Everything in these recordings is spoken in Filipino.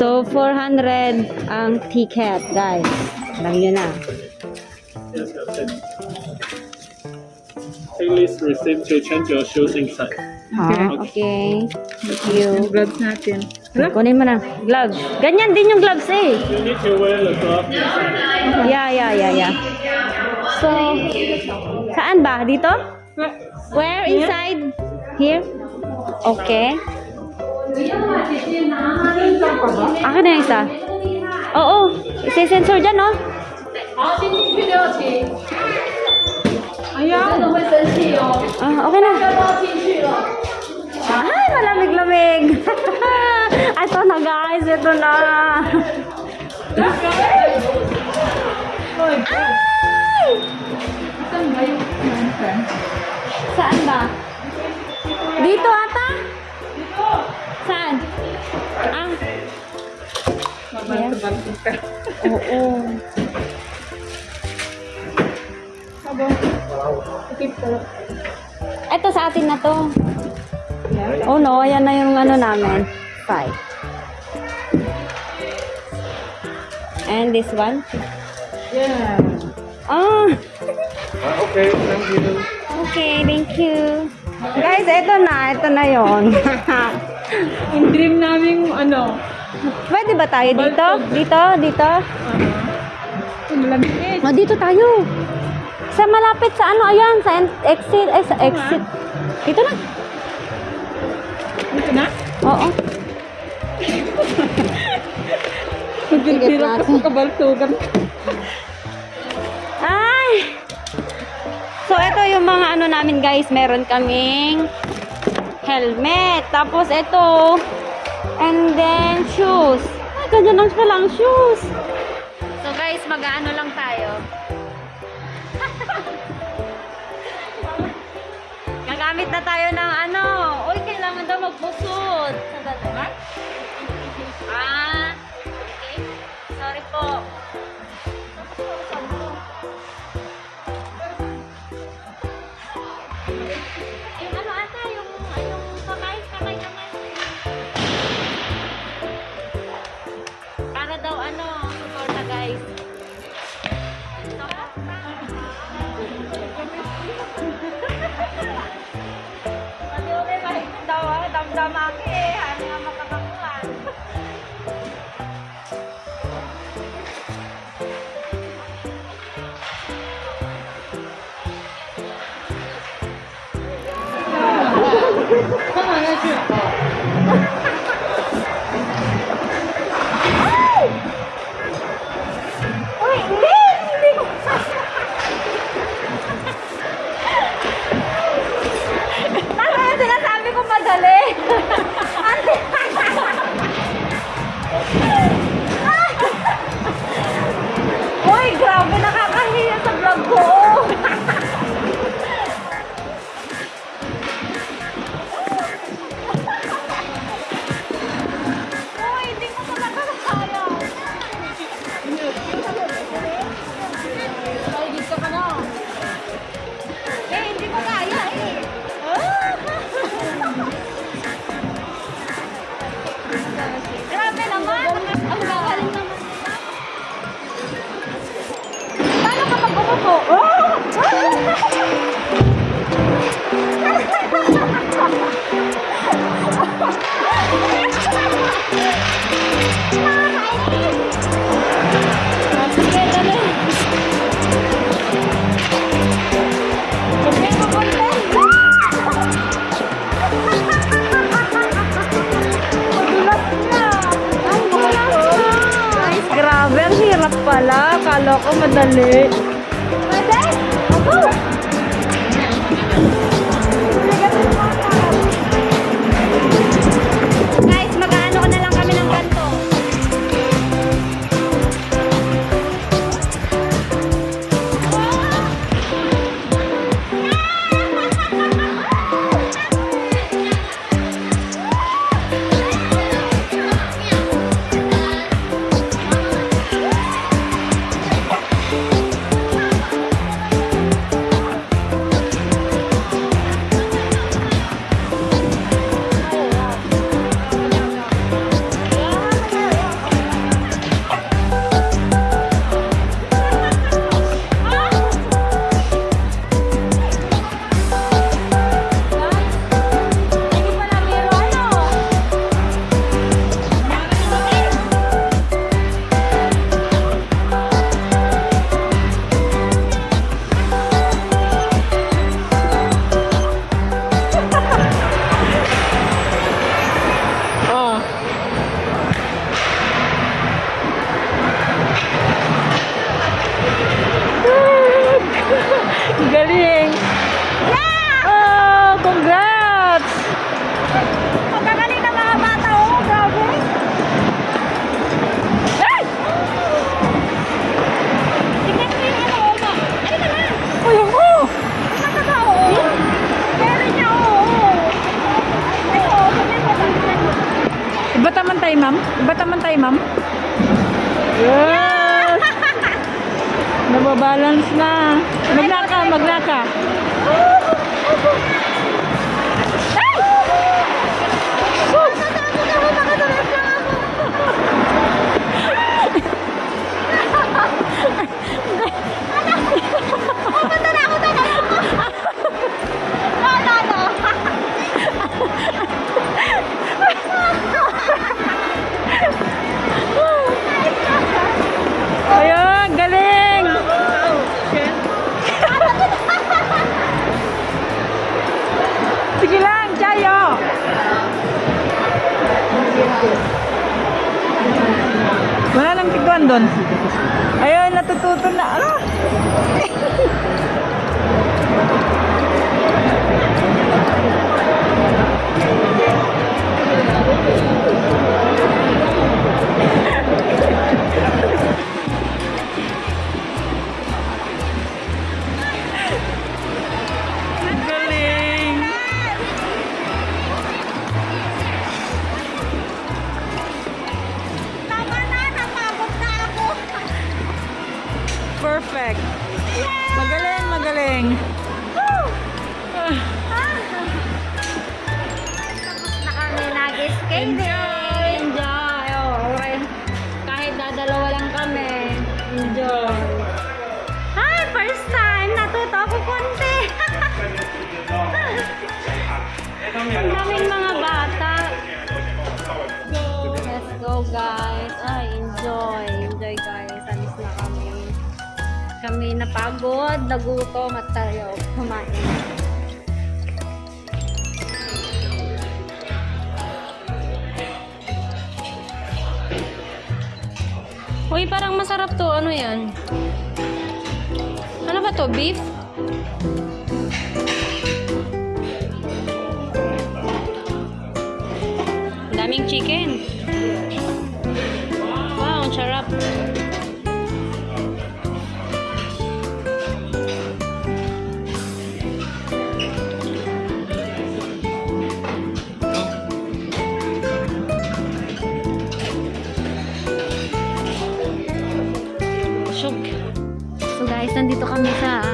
So, 400 ang ticket, guys. Alam nyo na. Yes, yes. Please receive to change your shoes inside. Ah, okay. Thank you. Gloves natin. Kunin mo na. Gloves. Ganyan din yung gloves eh. You need to wear the glove inside. Yeah, yeah, yeah, yeah. So, saan ba? Dito? Where? Inside? Here? Okay. Akin na isa. Oo. Isi-sensor dyan, no? Oo, video, Ayan. Ah, okay na. Ah, malamig-lamig. ito na, guys. Ito na. Ay! Saan ba? Dito ata? Saan? Ah, Mabanto-banto ka. oo. Aba. Ikip ko. Ito sa atin na to. Oh no, ayan na yung ano namin. Five. And this one? Yeah. Ah, Okay, thank you. okay, thank you. Guys, ito na, ito na yon. Yung dream namin, ano, Pwede ba tayo dito? Dito, dito? uh, malamig eh. Oh, dito tayo. Sa malapit sa ano, ayan, sa exit, ay sa exit. Dito na. Dito na? Oo. Magbibiro ka sa kabaltugan. Ay! Mga ano namin guys. Meron kaming helmet. Tapos ito. And then, shoes. Ay, ganyan lang siya lang, shoes. So, guys, mag-ano lang tayo. Gagamit na tayo ng ano. Uy, kailangan daw magpusod. Sandali. Ah, daw ah, damdamaki eh, ano nga makakakuhan. Uy, madale Iba naman tayo, ma'am? Yes! Nababalance na. Maglaka, maglaka. Lang tiguan doon. Ayun, natututo na. Ano? Ang daming mga bata. Let's go guys! Ay, enjoy! Enjoy guys! Alis na kami. Kami napagod, nagutom at tayo kumain. Uy, parang masarap to. Ano yan? Ano ba to? Beef? Daming chicken. Wow, ang sarap. So guys, nandito kami sa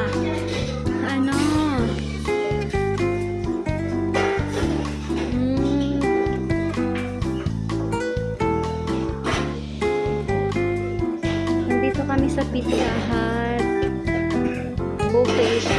station.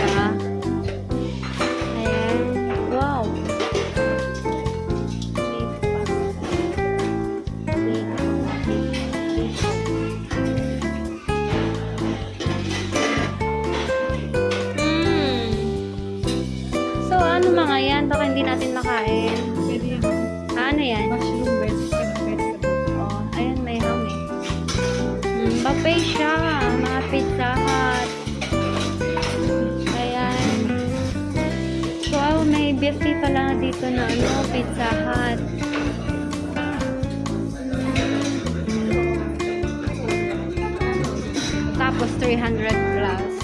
Pala dito na ano, pizza hut. Tapos 300 plus.